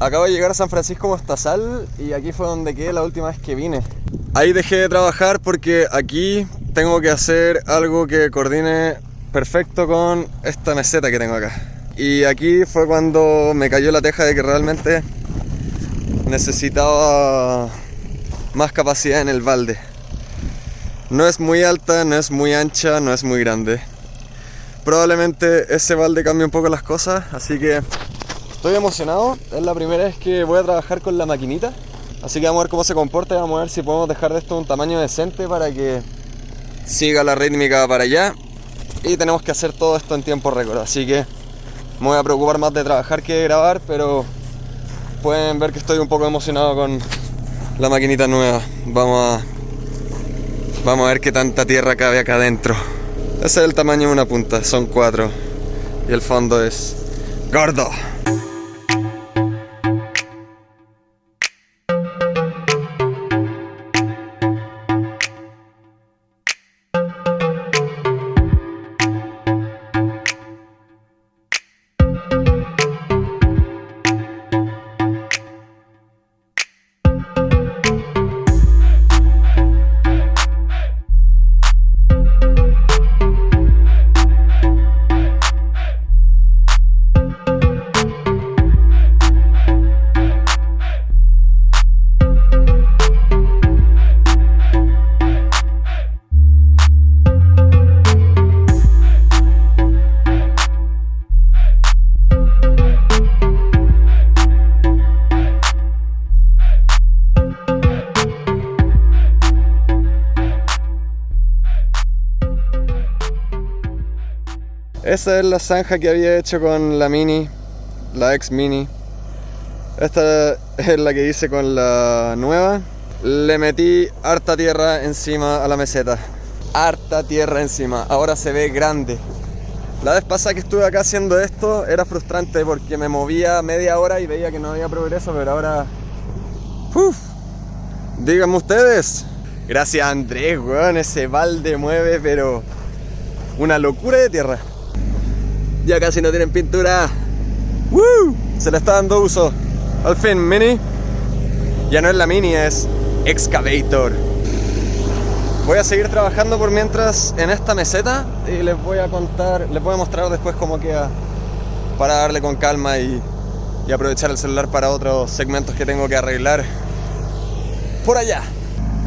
Acabo de llegar a San Francisco Mostazal y aquí fue donde quedé la última vez que vine. Ahí dejé de trabajar porque aquí tengo que hacer algo que coordine perfecto con esta meseta que tengo acá. Y aquí fue cuando me cayó la teja de que realmente necesitaba más capacidad en el balde. No es muy alta, no es muy ancha, no es muy grande. Probablemente ese balde cambie un poco las cosas, así que estoy emocionado. Es la primera vez que voy a trabajar con la maquinita. Así que vamos a ver cómo se comporta y vamos a ver si podemos dejar de esto un tamaño decente para que siga la rítmica para allá. Y tenemos que hacer todo esto en tiempo récord. Así que me voy a preocupar más de trabajar que de grabar, pero pueden ver que estoy un poco emocionado con la maquinita nueva. Vamos a Vamos a ver qué tanta tierra cabe acá adentro. Ese es el tamaño de una punta, son cuatro. Y el fondo es gordo. Esa es la zanja que había hecho con la Mini, la ex Mini. Esta es la que hice con la nueva. Le metí harta tierra encima a la meseta. Harta tierra encima. Ahora se ve grande. La vez pasada que estuve acá haciendo esto era frustrante porque me movía media hora y veía que no había progreso, pero ahora... Uf, díganme ustedes. Gracias Andrés, weón, ese balde mueve, pero... Una locura de tierra. Ya casi no tienen pintura. Se le está dando uso. Al fin, Mini. Ya no es la Mini, es Excavator. Voy a seguir trabajando por mientras en esta meseta y les voy a contar, les voy a mostrar después cómo queda para darle con calma y, aprovechar el celular para otros segmentos que tengo que arreglar por allá.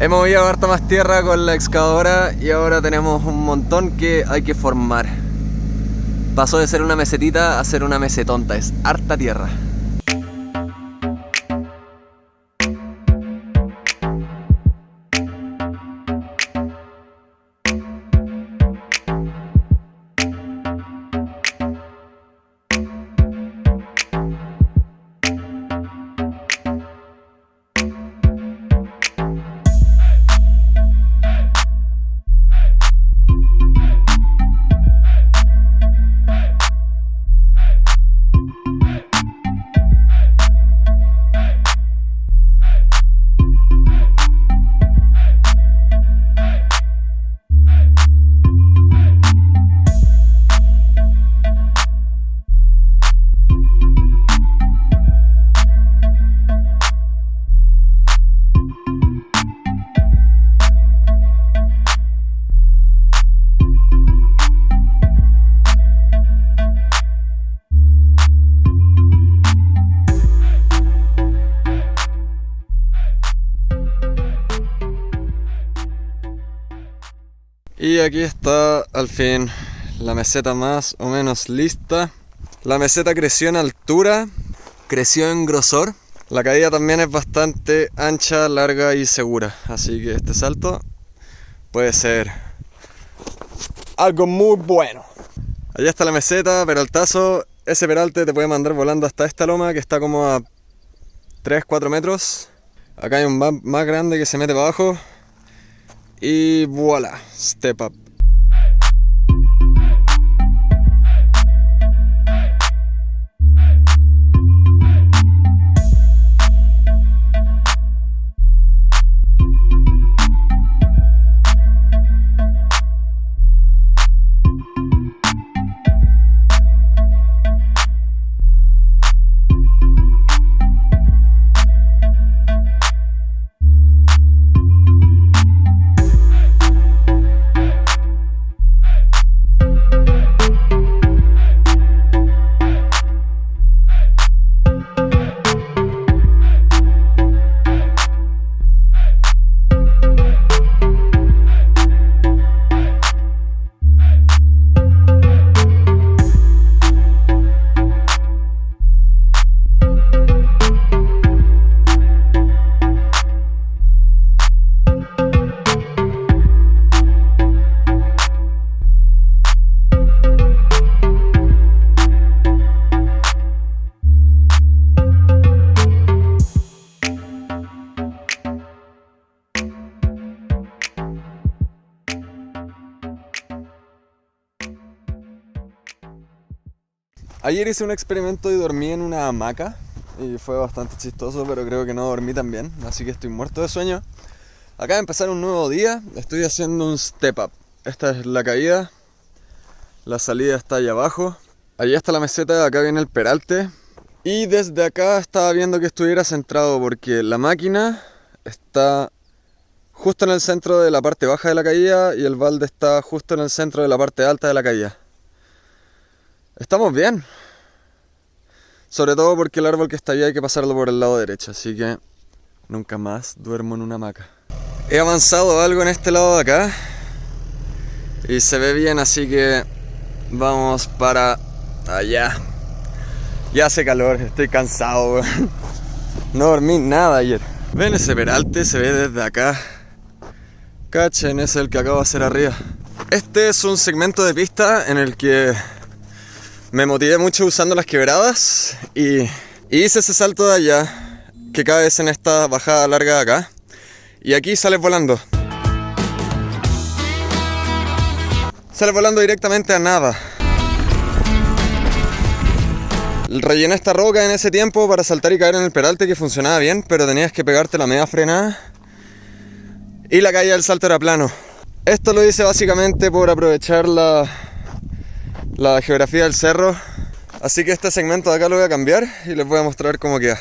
Hemos movido harta más tierra con la excavadora y ahora tenemos un montón que hay que formar. Pasó de ser una mesetita a ser una mesetonta, es harta tierra. Y aquí está al fin la meseta más o menos lista. La meseta creció en altura, creció en grosor. La caída también es bastante ancha, larga y segura. Así que este salto puede ser algo muy bueno. Allá está la meseta, peraltazo. Ese peralte te puede mandar volando hasta esta loma que está como a 3-4 metros. Acá hay un más grande que se mete para abajo. Y voilà, step up. Ayer hice un experimento y dormí en una hamaca y fue bastante chistoso, pero creo que no dormí tan bien, así que estoy muerto de sueño. Acaba de empezar un nuevo día, estoy haciendo un step up. Esta es la caída, la salida está allá abajo. Allí está la meseta, acá viene el peralte. Y desde acá estaba viendo que estuviera centrado porque la máquina está justo en el centro de la parte baja de la caída y el balde está justo en el centro de la parte alta de la caída. Estamos bien. Sobre todo porque el árbol que está ahí hay que pasarlo por el lado derecho, así que nunca más duermo en una hamaca. He avanzado algo en este lado de acá y se ve bien, así que vamos para allá. Ya hace calor, estoy cansado, No dormí nada ayer. Ven ese peralte, se ve desde acá. Cachen, es el que acabo de hacer arriba. Este es un segmento de pista en el que me motivé mucho usando las quebradas y, hice ese salto de allá que caes en esta bajada larga de acá y aquí sales volando. Sales volando directamente a nada. Rellené esta roca en ese tiempo para saltar y caer en el peralte que funcionaba bien, pero tenías que pegarte la media frenada y la caída del salto era plano. Esto lo hice básicamente por aprovechar la, la geografía del cerro. Así que este segmento de acá lo voy a cambiar y les voy a mostrar cómo queda.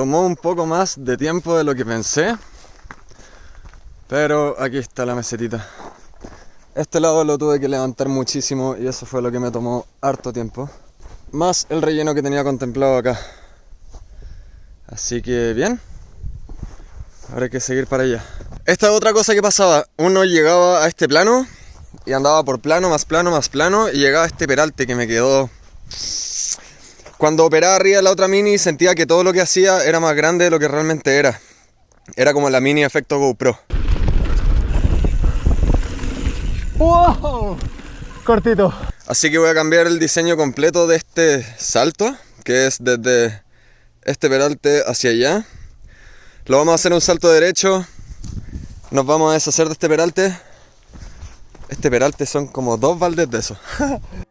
Tomó un poco más de tiempo de lo que pensé, pero aquí está la mesetita. Este lado lo tuve que levantar muchísimo y eso fue lo que me tomó harto tiempo. Más el relleno que tenía contemplado acá. Así que bien. Ahora hay que seguir para allá. Esta es otra cosa que pasaba. Uno llegaba a este plano y andaba por plano, más plano, más plano y llegaba a este peralte que me quedó cuando operaba arriba de la otra mini sentía que todo lo que hacía era más grande de lo que realmente era. Era como la mini efecto GoPro. ¡Wow! Cortito. Así que voy a cambiar el diseño completo de este salto, que es desde este peralte hacia allá. Lo vamos a hacer un salto derecho. Nos vamos a deshacer de este peralte. Este peralte son como dos baldes de eso.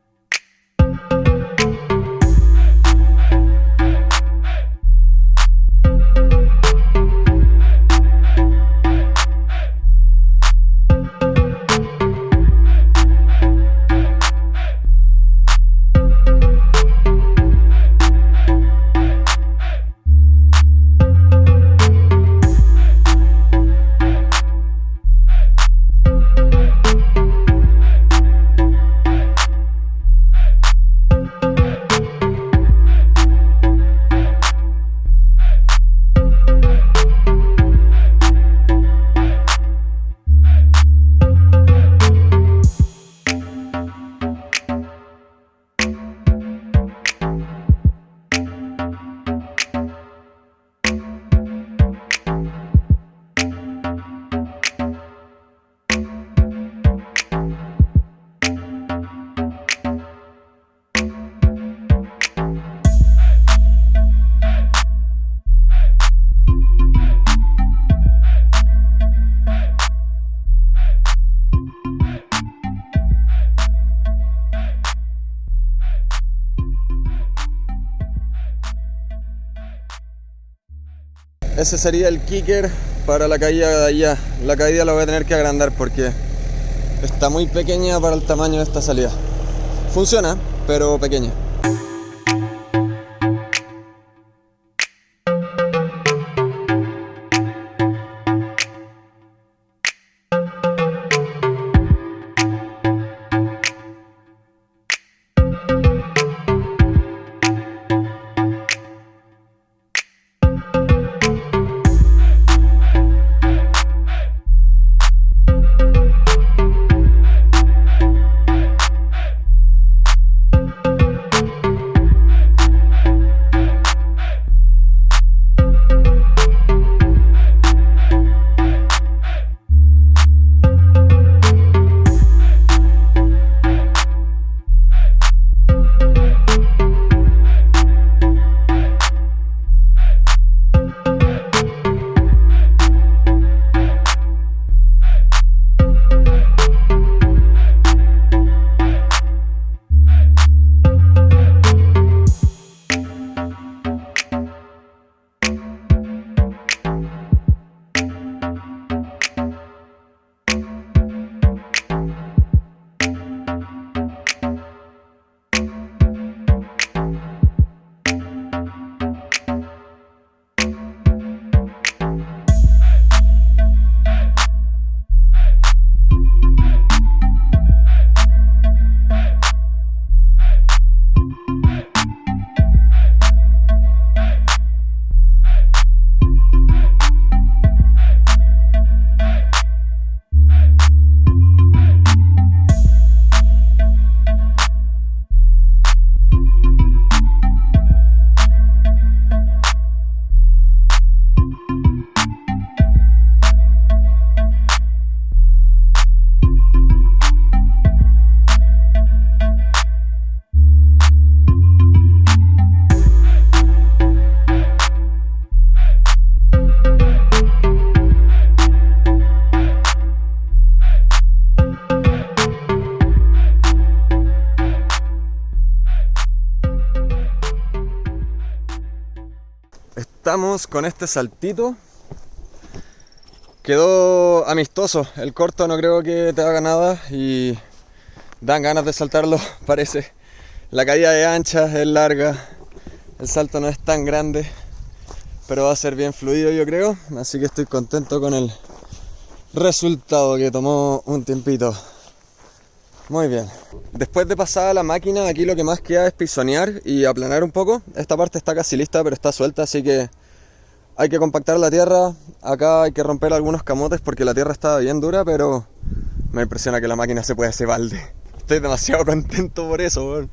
ese sería el kicker para la caída de allá. La caída la voy a tener que agrandar porque está muy pequeña para el tamaño de esta salida. Funciona, pero pequeña. Estamos con este saltito. Quedó amistoso. El corto no creo que te haga nada y dan ganas de saltarlo, parece. La caída es ancha, es larga. El salto no es tan grande, pero va a ser bien fluido yo creo. Así que estoy contento con el resultado que tomó un tiempito. Muy bien. Después de pasar la máquina, aquí lo que más queda es pisonear y aplanar un poco. Esta parte está casi lista, pero está suelta, así que hay que compactar la tierra. Acá hay que romper algunos camotes porque la tierra está bien dura, pero me impresiona que la máquina se pueda hacer balde. Estoy demasiado contento por eso,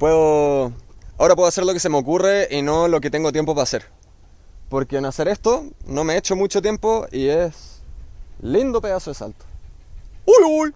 Puedo... Ahora puedo hacer lo que se me ocurre y no lo que tengo tiempo para hacer. Porque en hacer esto no me he hecho mucho tiempo y es lindo pedazo de salto. ¡Uy, uy!